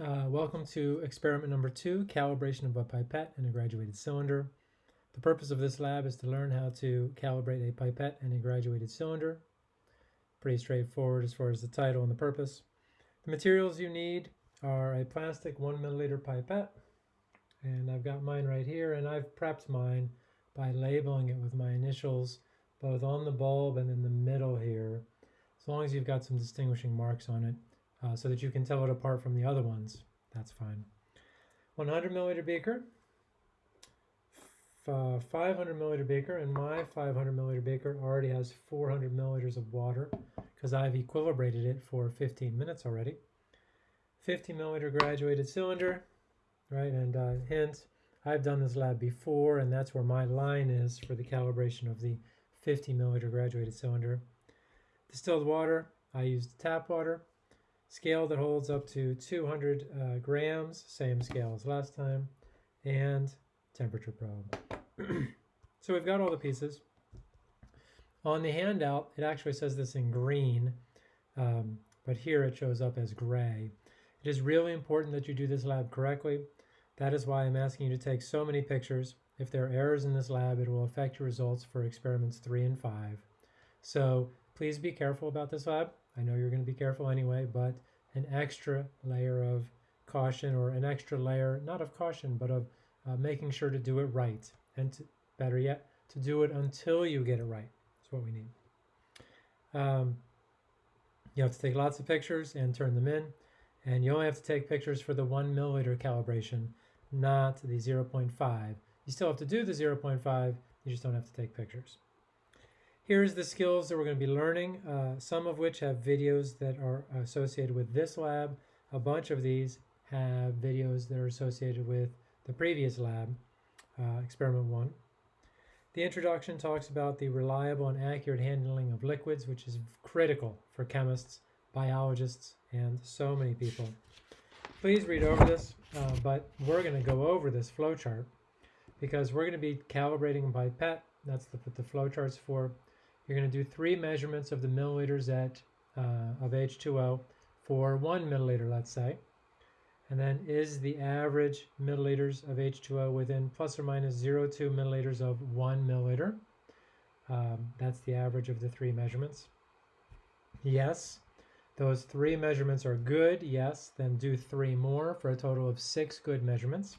Uh, welcome to experiment number two, calibration of a pipette and a graduated cylinder. The purpose of this lab is to learn how to calibrate a pipette and a graduated cylinder. Pretty straightforward as far as the title and the purpose. The materials you need are a plastic one milliliter pipette, and I've got mine right here, and I've prepped mine by labeling it with my initials both on the bulb and in the middle here, as long as you've got some distinguishing marks on it uh, so that you can tell it apart from the other ones. That's fine. 100 milliliter beaker, uh, 500 milliliter beaker, and my 500 milliliter beaker already has 400 milliliters of water because I've equilibrated it for 15 minutes already. 50 milliliter graduated cylinder, right? And uh, hint, I've done this lab before, and that's where my line is for the calibration of the 50 milliliter graduated cylinder. Distilled water, I used tap water. Scale that holds up to 200 uh, grams, same scale as last time, and temperature probe. so we've got all the pieces. On the handout, it actually says this in green, um, but here it shows up as gray. It is really important that you do this lab correctly. That is why I'm asking you to take so many pictures. If there are errors in this lab, it will affect your results for experiments three and five. So please be careful about this lab. I know you're going to be careful anyway, but an extra layer of caution or an extra layer, not of caution, but of uh, making sure to do it right. And to, better yet, to do it until you get it right. That's what we need. Um, you have to take lots of pictures and turn them in. And you only have to take pictures for the one milliliter calibration, not the 0.5. You still have to do the 0.5, you just don't have to take pictures. Here's the skills that we're going to be learning, uh, some of which have videos that are associated with this lab. A bunch of these have videos that are associated with the previous lab, uh, experiment one. The introduction talks about the reliable and accurate handling of liquids, which is critical for chemists, biologists, and so many people. Please read over this, uh, but we're going to go over this flowchart because we're going to be calibrating pipette. That's the, what the flowchart's for. You're going to do three measurements of the milliliters at, uh, of H2O for one milliliter, let's say. And then is the average milliliters of H2O within plus or minus 0.2 milliliters of one milliliter? Um, that's the average of the three measurements. Yes, those three measurements are good. Yes, then do three more for a total of six good measurements.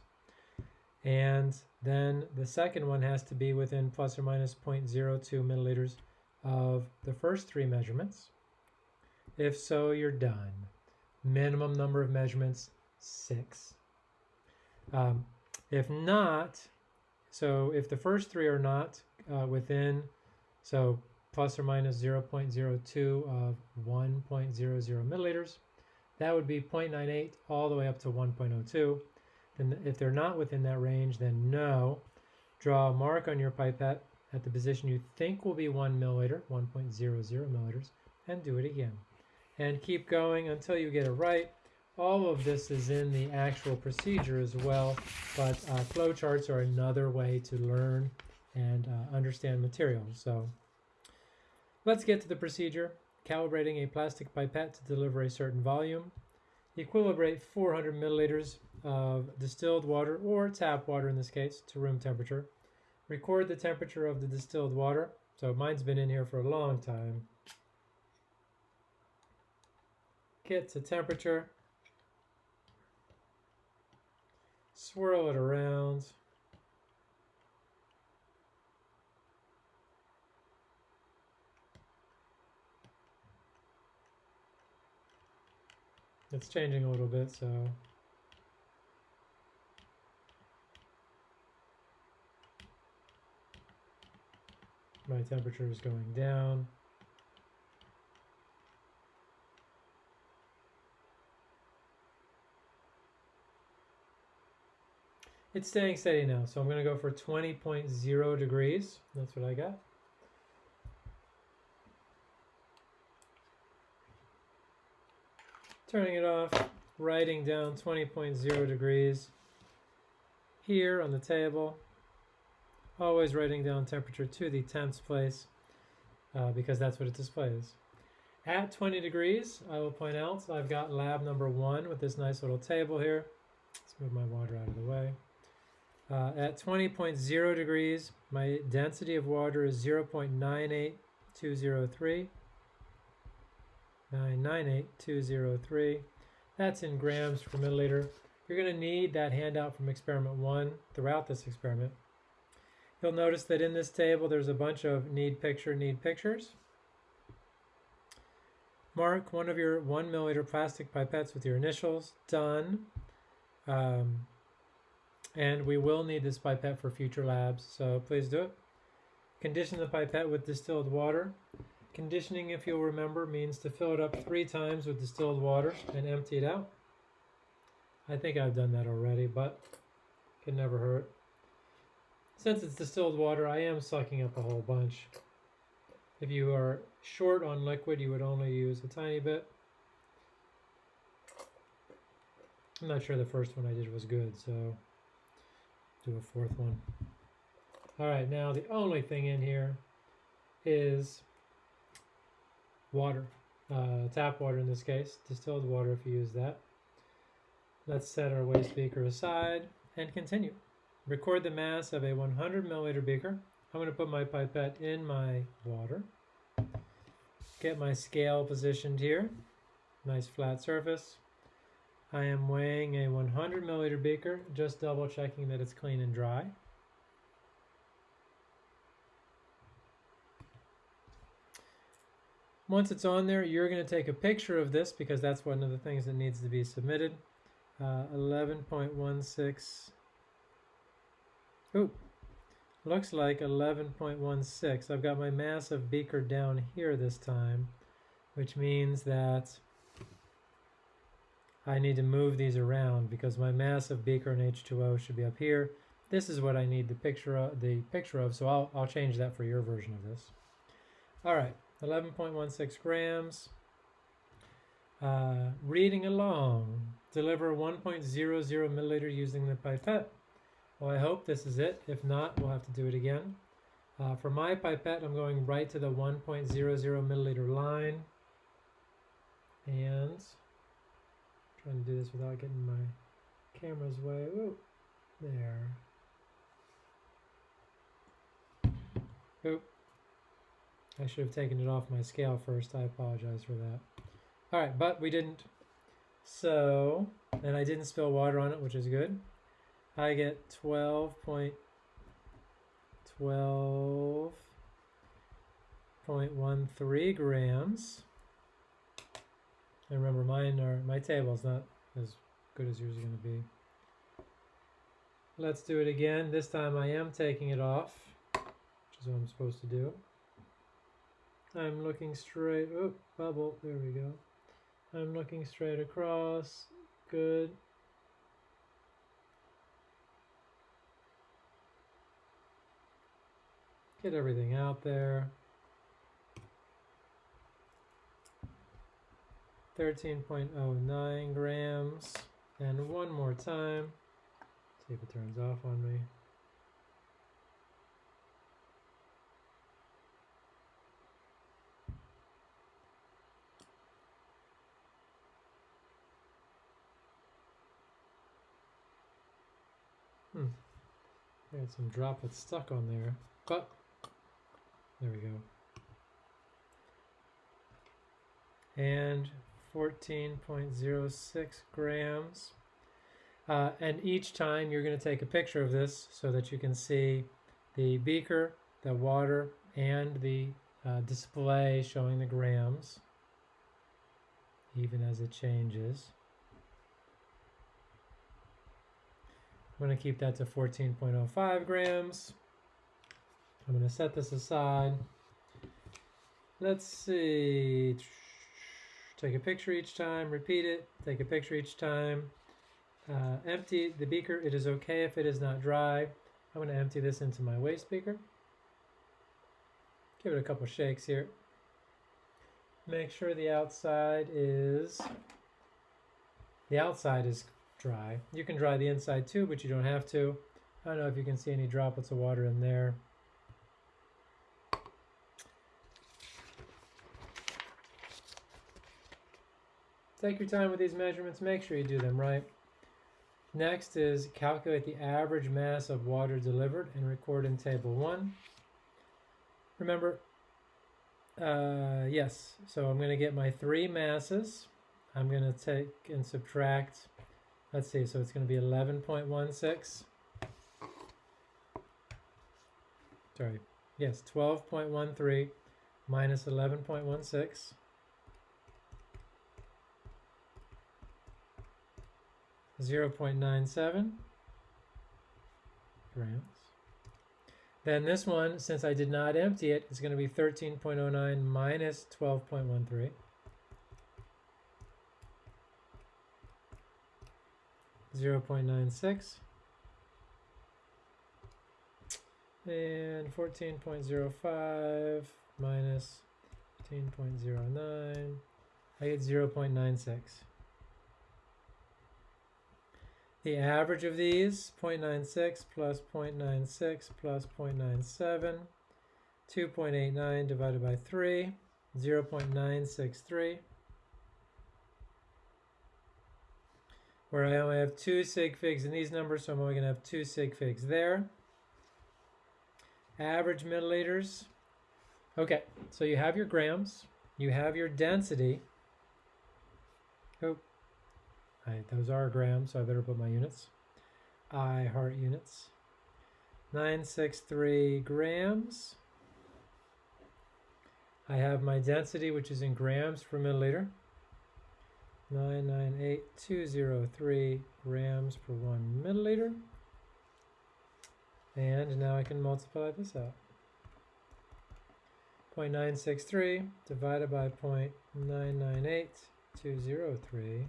And then the second one has to be within plus or minus 0.02 milliliters of the first three measurements? If so, you're done. Minimum number of measurements, six. Um, if not, so if the first three are not uh, within, so plus or minus 0.02 of 1.00 milliliters, that would be 0.98 all the way up to 1.02. Then if they're not within that range, then no. Draw a mark on your pipette at the position you think will be 1 milliliter, 1.00 milliliters, and do it again. And keep going until you get it right. All of this is in the actual procedure as well, but uh, flowcharts are another way to learn and uh, understand materials. So let's get to the procedure. Calibrating a plastic pipette to deliver a certain volume. Equilibrate 400 milliliters of distilled water, or tap water in this case, to room temperature record the temperature of the distilled water. So mine's been in here for a long time. Get to temperature. Swirl it around. It's changing a little bit, so my temperature is going down. It's staying steady now, so I'm going to go for 20.0 degrees. That's what I got. Turning it off, writing down 20.0 degrees here on the table always writing down temperature to the tenths place uh, because that's what it displays. At 20 degrees, I will point out, I've got lab number one with this nice little table here. Let's move my water out of the way. Uh, at 20.0 degrees, my density of water is 0.98203. 998203. That's in grams per milliliter. You're going to need that handout from experiment one throughout this experiment. You'll notice that in this table there's a bunch of need picture, need pictures. Mark one of your one milliliter plastic pipettes with your initials. Done. Um, and we will need this pipette for future labs, so please do it. Condition the pipette with distilled water. Conditioning, if you'll remember, means to fill it up three times with distilled water and empty it out. I think I've done that already, but can never hurt. Since it's distilled water, I am sucking up a whole bunch. If you are short on liquid, you would only use a tiny bit. I'm not sure the first one I did was good, so do a fourth one. All right, now the only thing in here is water, uh, tap water in this case, distilled water if you use that. Let's set our waste beaker aside and continue. Record the mass of a 100 milliliter beaker. I'm going to put my pipette in my water. Get my scale positioned here. Nice flat surface. I am weighing a 100 milliliter beaker, just double checking that it's clean and dry. Once it's on there, you're going to take a picture of this because that's one of the things that needs to be submitted. Uh, 11.16. Ooh, looks like 11.16. I've got my massive beaker down here this time, which means that I need to move these around because my massive beaker and H2O should be up here. This is what I need the picture of, the picture of, so I'll, I'll change that for your version of this. All right. 11.16 grams. Uh, reading along. Deliver 1.00 milliliter using the pipette. Well, I hope this is it. If not, we'll have to do it again. Uh, for my pipette, I'm going right to the 1.00 milliliter line. And trying to do this without getting my camera's way. Ooh, there. Oop. I should have taken it off my scale first. I apologize for that. All right, but we didn't. So, and I didn't spill water on it, which is good. I get 12.12.13 grams. And remember, mine are my table's not as good as yours is going to be. Let's do it again. This time I am taking it off, which is what I'm supposed to do. I'm looking straight, oh, bubble, there we go. I'm looking straight across, good. Get everything out there. 13.09 grams. And one more time. See if it turns off on me. Hmm. I had some droplets stuck on there. But there we go. And 14.06 grams. Uh, and each time you're going to take a picture of this so that you can see the beaker, the water, and the uh, display showing the grams, even as it changes. I'm going to keep that to 14.05 grams. I'm going to set this aside. Let's see. Take a picture each time, repeat it, take a picture each time. Uh, empty the beaker. It is okay if it is not dry. I'm going to empty this into my waste beaker. Give it a couple shakes here. Make sure the outside is the outside is dry. You can dry the inside too, but you don't have to. I don't know if you can see any droplets of water in there. Take your time with these measurements. Make sure you do them right. Next is calculate the average mass of water delivered and record in table one. Remember, uh, yes, so I'm going to get my three masses. I'm going to take and subtract, let's see, so it's going to be 11.16. Sorry, yes, 12.13 minus 11.16. 0.97 grams. Then this one, since I did not empty it, is going to be 13.09 minus 12.13. Zero point nine six and fourteen point zero five minus fifteen point zero nine. I get zero point nine six. The average of these, 0.96 plus 0.96 plus 0.97, 2.89 divided by 3, 0.963. Where I only have two sig figs in these numbers, so I'm only going to have two sig figs there. Average milliliters. Okay, so you have your grams, you have your density. Oh, Those are grams, so I better put my units. I heart units. 963 grams. I have my density, which is in grams per milliliter. 998203 grams per one milliliter. And now I can multiply this out. 0.963 divided by 0.998203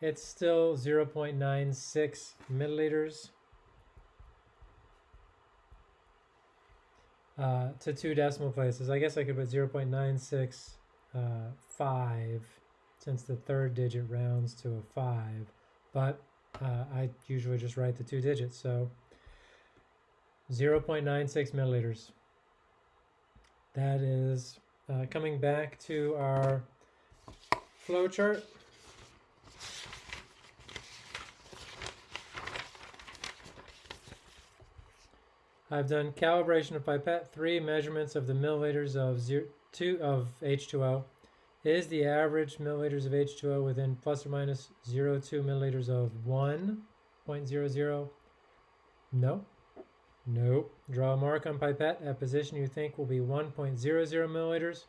it's still 0.96 milliliters uh, to two decimal places. I guess I could put 0.965 uh, since the third digit rounds to a 5, but uh, I usually just write the two digits. So 0.96 milliliters. That is uh, coming back to our flow chart. I've done calibration of pipette, three measurements of the milliliters of zero, two of H2O. Is the average milliliters of H2O within plus or minus 0.02 milliliters of 1.00? No. Nope. Draw a mark on pipette at position you think will be 1.00 milliliters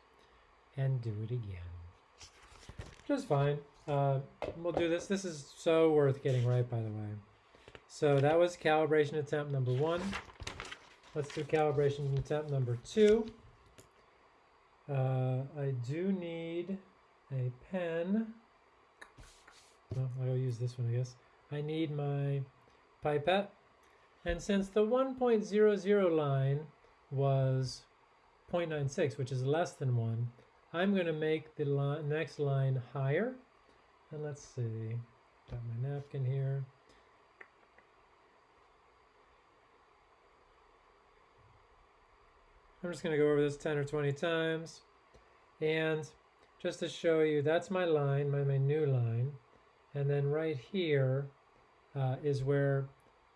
and do it again. Just fine. Uh, we'll do this. This is so worth getting right, by the way. So that was calibration attempt number one. Let's do calibration attempt number two. Uh, I do need a pen. Well, I'll use this one, I guess. I need my pipette. And since the 1.00 line was 0.96, which is less than 1, I'm going to make the li next line higher. And let's see, got my napkin here. I'm just going to go over this 10 or 20 times. And just to show you, that's my line, my, my new line. And then right here uh, is where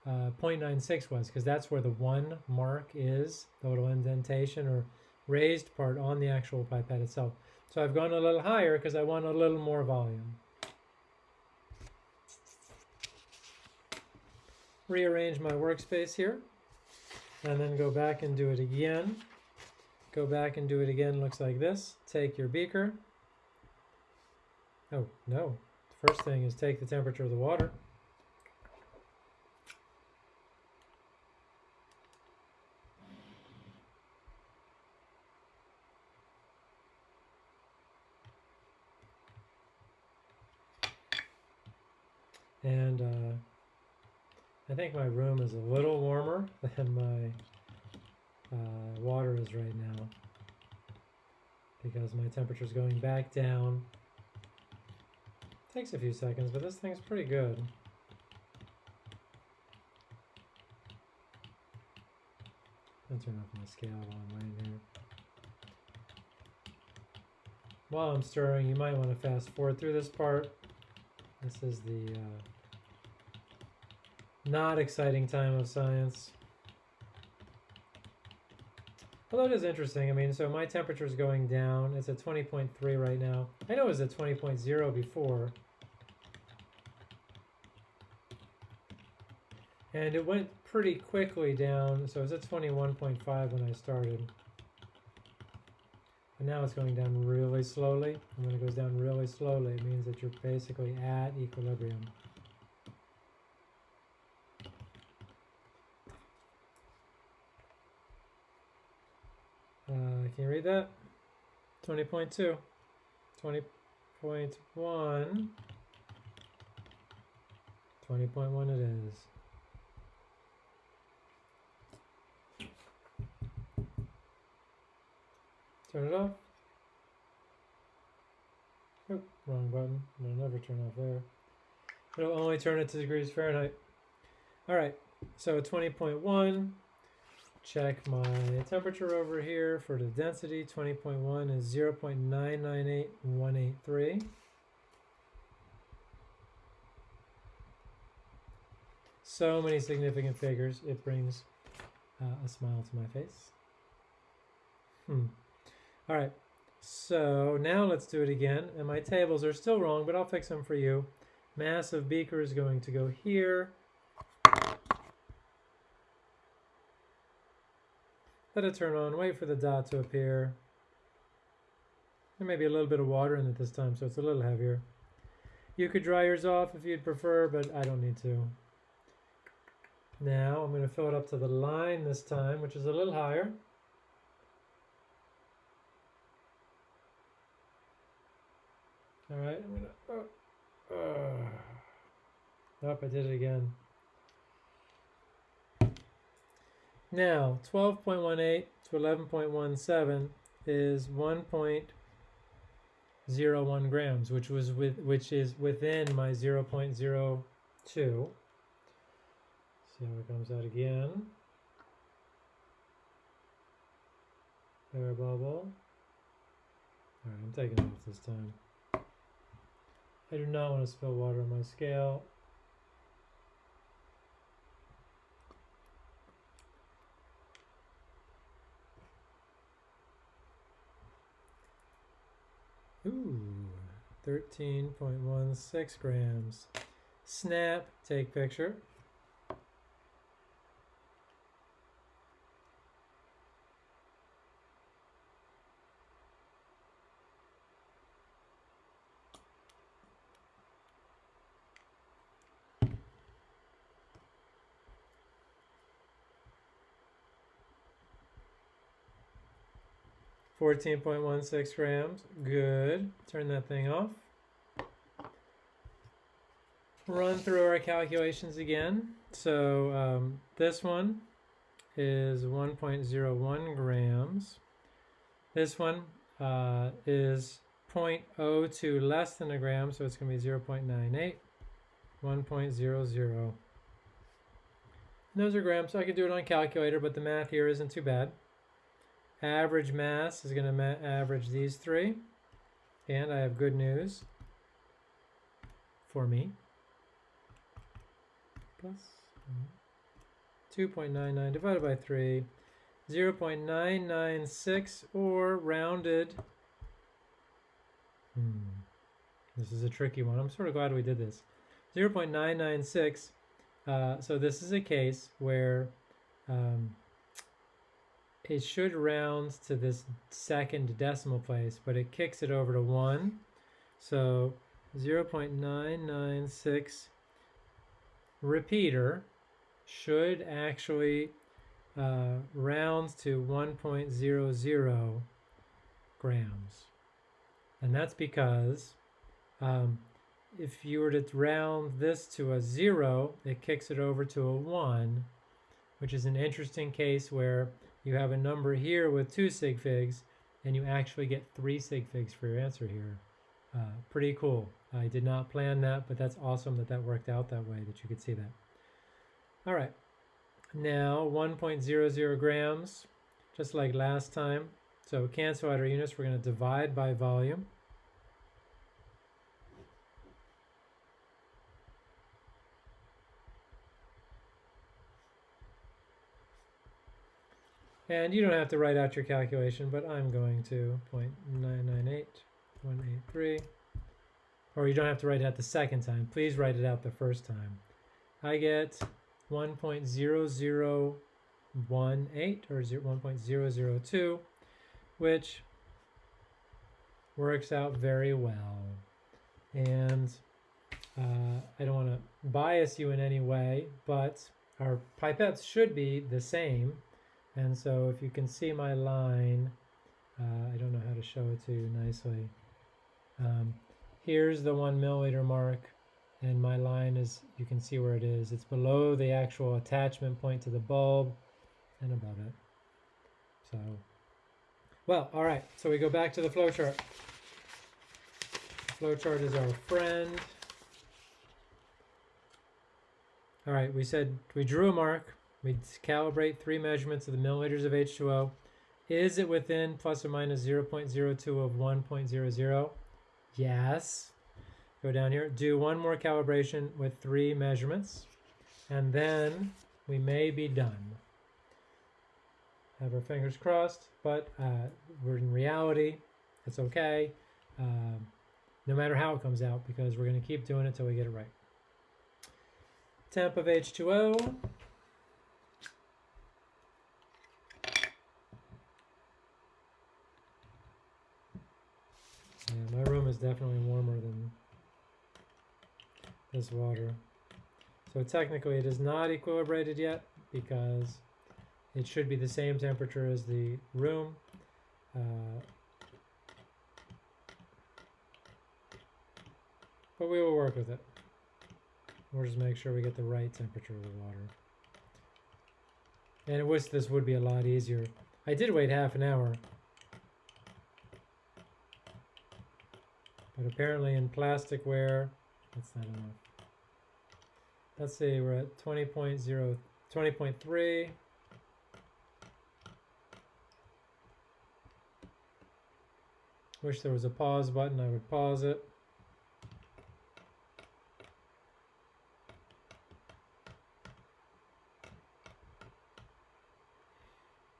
uh, 0.96 was, because that's where the one mark is, the little indentation or raised part on the actual pipette itself. So I've gone a little higher because I want a little more volume. Rearrange my workspace here, and then go back and do it again. Go back and do it again, looks like this. Take your beaker. Oh, no. The first thing is take the temperature of the water. And uh, I think my room is a little warmer than my uh, water is right now because my temperature is going back down. Takes a few seconds, but this thing's pretty good. I'll turn off my scale while I'm waiting here. while I'm stirring, you might want to fast forward through this part. This is the uh, not exciting time of science. It is interesting, I mean, so my temperature is going down. It's at 20.3 right now. I know it was at 20.0 before. And it went pretty quickly down, so it was at 21.5 when I started. And now it's going down really slowly. And when it goes down really slowly, it means that you're basically at equilibrium. Uh, can you read that? 20.2, 20.1, 20.1 it is. Turn it off. Oh, wrong button. It'll never turn off there. It'll only turn it to degrees Fahrenheit. All right, so 20.1. Check my temperature over here for the density. 20.1 is 0 0.998183. So many significant figures. It brings uh, a smile to my face. Hmm. All right, so now let's do it again. And my tables are still wrong, but I'll fix them for you. Mass of beaker is going to go here. Let it turn on, wait for the dot to appear. There may be a little bit of water in it this time, so it's a little heavier. You could dry yours off if you'd prefer, but I don't need to. Now I'm going to fill it up to the line this time, which is a little higher. All right, I'm gonna. Uh, uh, nope, I did it again. Now, 12.18 to 11.17 is 1.01 grams, which was with which is within my 0.02. See how it comes out again. Air bubble. All right, I'm taking off this time. I do not want to spill water on my scale. Ooh, 13.16 grams. Snap, take picture. Fourteen point one six grams. Good. Turn that thing off. Run through our calculations again. So um, this one is 1.01 grams. This one uh, is 0.02 less than a gram, so it's going to be 0.98, 1.00. Those are grams, so I could do it on calculator, but the math here isn't too bad. Average mass is going to average these three. And I have good news for me. Plus 2.99 divided by 3, 0 0.996 or rounded. Hmm. This is a tricky one. I'm sort of glad we did this. 0 0.996. Uh, so this is a case where um, it should round to this second decimal place, but it kicks it over to 1. So 0.996 repeater should actually uh, round to 1.00 grams. And that's because um, if you were to round this to a 0, it kicks it over to a 1, which is an interesting case where you have a number here with two sig figs, and you actually get three sig figs for your answer here. Uh, pretty cool. I did not plan that, but that's awesome that that worked out that way, that you could see that. All right, now 1.00 grams, just like last time. So cancel out our units, we're going to divide by volume. And you don't have to write out your calculation, but I'm going to 0.998183. Or you don't have to write it out the second time. Please write it out the first time. I get 1.0018 or 1.002, which works out very well. And uh, I don't want to bias you in any way, but our pipettes should be the same. And so if you can see my line, uh, I don't know how to show it to you nicely. Um, here's the one milliliter mark and my line is, you can see where it is. It's below the actual attachment point to the bulb and above it. So, well, all right, so we go back to the flowchart. Flowchart is our friend. All right, we said we drew a mark. We calibrate three measurements of the milliliters of H2O. Is it within plus or minus 0.02 of 1.00? Yes. Go down here, do one more calibration with three measurements, and then we may be done. Have our fingers crossed, but uh, we're in reality. It's okay, uh, no matter how it comes out, because we're going to keep doing it till we get it right. Temp of H2O. Yeah, my room is definitely warmer than this water. So technically it is not equilibrated yet because it should be the same temperature as the room. Uh, but we will work with it. We'll just make sure we get the right temperature of the water. And I wish this would be a lot easier. I did wait half an hour. But apparently in plasticware, that's not enough. Let's see, we're at 20.0, 20.3. Wish there was a pause button, I would pause it.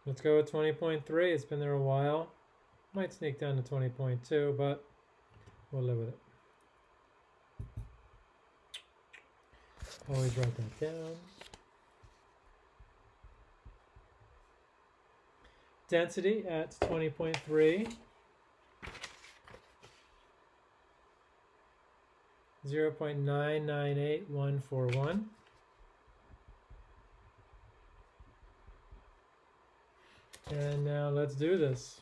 Let's go with 20.3. It's been there a while. Might sneak down to 20.2, but with it. Always write that down. Density at 20.3. 0 0.998141. And now let's do this.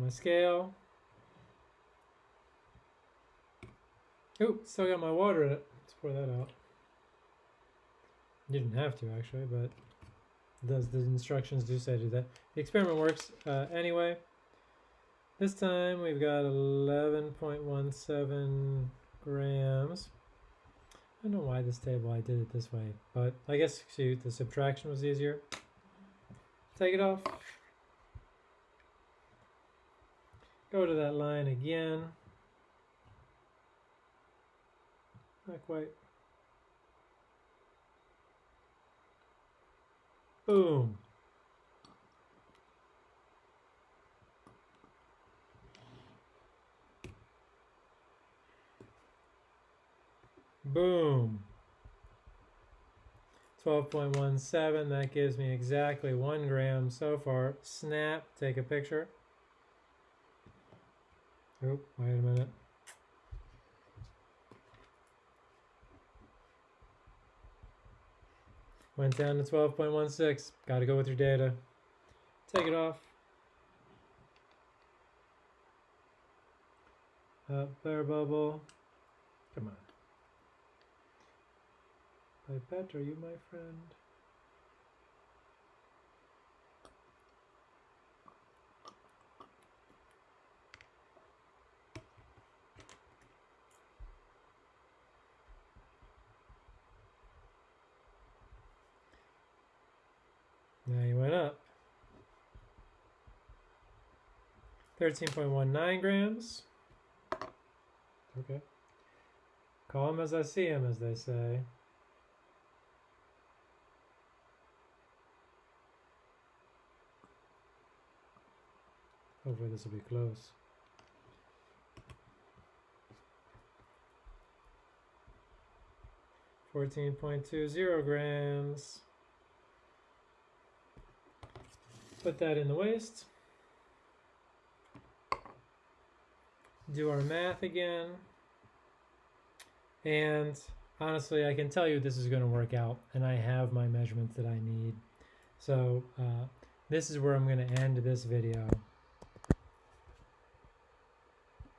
My scale. Oh, still got my water in it. Let's pour that out. Didn't have to actually, but does the instructions do say do that. The experiment works uh, anyway. This time we've got 11.17 grams. I don't know why this table I did it this way, but I guess see, the subtraction was easier. Take it off. Go to that line again. Not quite. Boom. Boom. 12.17, that gives me exactly one gram so far. Snap, take a picture. Oh, wait a minute. Went down to 12.16. Got to go with your data. Take it off. Up, air bubble. Come on. Pipette, are you my friend? Now you went up. 13.19 grams. Okay. Call them as I see them, as they say. Hopefully this will be close. Fourteen point two zero grams. Put that in the waste. Do our math again. And honestly, I can tell you this is going to work out, and I have my measurements that I need. So uh, this is where I'm going to end this video.